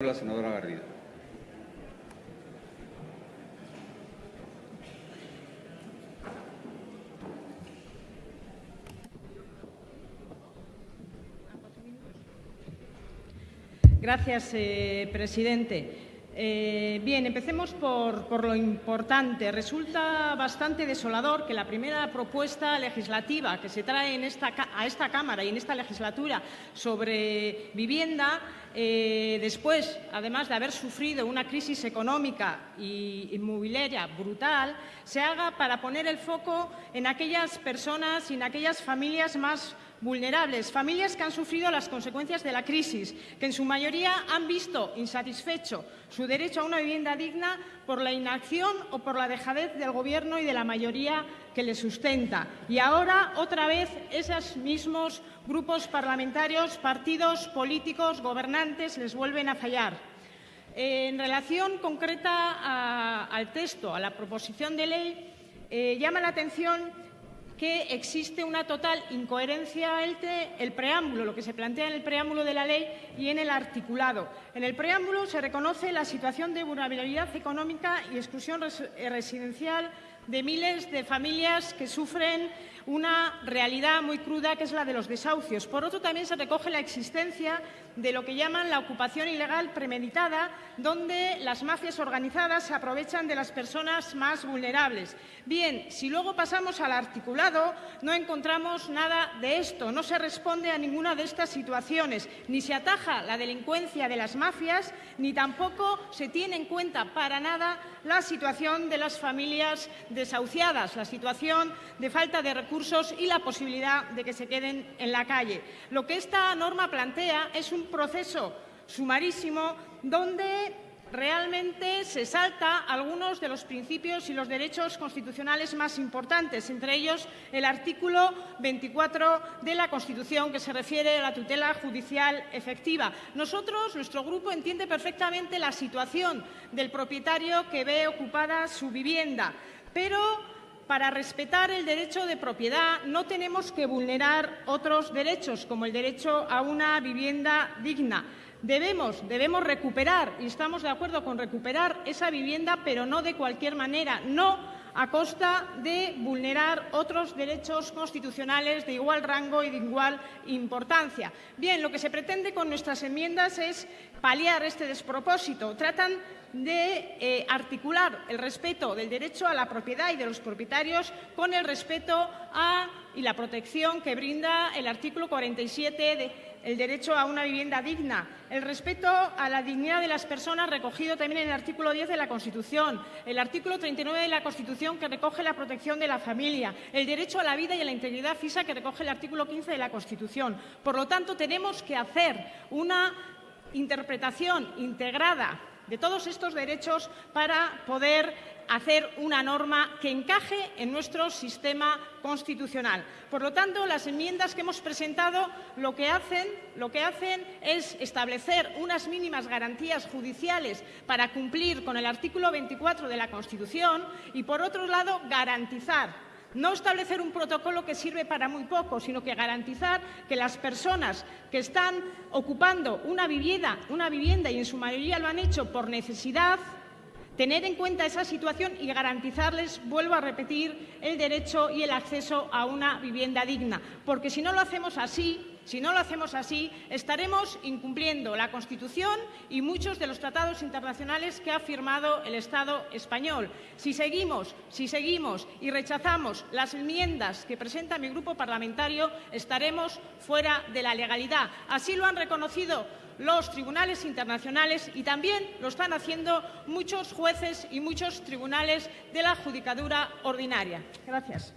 La senadora Garrido. Gracias, eh, presidente. Eh, bien, empecemos por, lo importante. Resulta bastante desolador que la primera propuesta legislativa que se trae en esta, a esta Cámara y en esta legislatura sobre vivienda, eh, después, además de haber sufrido una crisis económica y inmobiliaria brutal, se haga para poner el foco en aquellas personas y en aquellas familias más vulnerables, familias que han sufrido las consecuencias de la crisis, que en su mayoría han visto insatisfecho su derecho a una vivienda digna por la inacción o por la dejadez del Gobierno y de la mayoría que le sustenta. Y ahora, otra vez, esos mismos grupos parlamentarios, partidos políticos, gobernantes, les vuelven a fallar. En relación concreta al texto, a la proposición de ley, eh, llama la atención que existe una total incoherencia entre el preámbulo, lo que se plantea en el preámbulo de la ley y en el articulado. En el preámbulo se reconoce la situación de vulnerabilidad económica y exclusión residencial de miles de familias que sufren una realidad muy cruda que es la de los desahucios. Por otro, también se recoge la existencia de lo que llaman la ocupación ilegal premeditada, donde las mafias organizadas se aprovechan de las personas más vulnerables. Bien, si luego pasamos al articulado, no encontramos nada de esto, no se responde a ninguna de estas situaciones, ni se ataja la delincuencia de las mafias, ni tampoco se tiene en cuenta para nada la situación de las familias desahuciadas, la situación de falta de recursos y la posibilidad de que se queden en la calle. Lo que esta norma plantea es un proceso sumarísimo donde realmente se salta algunos de los principios y los derechos constitucionales más importantes, entre ellos el artículo 24 de la Constitución, que se refiere a la tutela judicial efectiva. Nosotros, nuestro grupo, entiende perfectamente la situación del propietario que ve ocupada su vivienda, pero para respetar el derecho de propiedad no tenemos que vulnerar otros derechos, como el derecho a una vivienda digna. Debemos, debemos recuperar, y estamos de acuerdo con recuperar esa vivienda, pero no de cualquier manera, no a costa de vulnerar otros derechos constitucionales de igual rango y de igual importancia. Bien, lo que se pretende con nuestras enmiendas es paliar este despropósito. Tratan de eh, articular el respeto del derecho a la propiedad y de los propietarios con el respeto a y la protección que brinda el artículo 47 del derecho a una vivienda digna, el respeto a la dignidad de las personas recogido también en el artículo 10 de la Constitución, el artículo 39 de la Constitución que recoge la protección de la familia, el derecho a la vida y a la integridad física que recoge el artículo 15 de la Constitución. Por lo tanto, tenemos que hacer una interpretación integrada de todos estos derechos para poder hacer una norma que encaje en nuestro sistema constitucional. Por lo tanto, las enmiendas que hemos presentado lo que hacen, es establecer unas mínimas garantías judiciales para cumplir con el artículo 24 de la Constitución y, por otro lado, garantizar no establecer un protocolo que sirve para muy poco, sino que garantizar que las personas que están ocupando una vivienda, una vivienda y en su mayoría lo han hecho por necesidad, tener en cuenta esa situación y garantizarles, vuelvo a repetir, el derecho y el acceso a una vivienda digna. Porque si no lo hacemos así, si no lo hacemos así, estaremos incumpliendo la Constitución y muchos de los tratados internacionales que ha firmado el Estado español. Si seguimos, si seguimos y rechazamos las enmiendas que presenta mi grupo parlamentario, estaremos fuera de la legalidad. Así lo han reconocido los tribunales internacionales y también lo están haciendo muchos jueces y muchos tribunales de la Judicatura Ordinaria. Gracias.